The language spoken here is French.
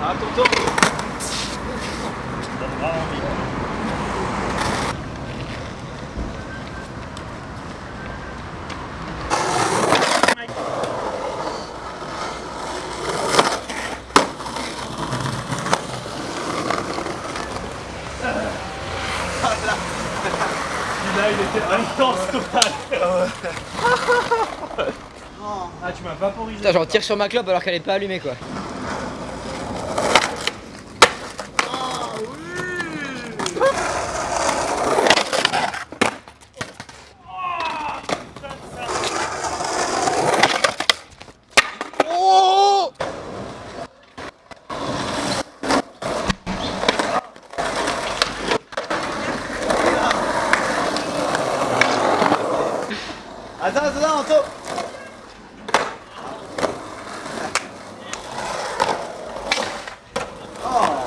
photo. Là, il était intense total. Ah, tu m'as vaporisé. J'en tire sur ma clope alors qu'elle est pas allumée quoi. Attends, attends, Anto. Oh.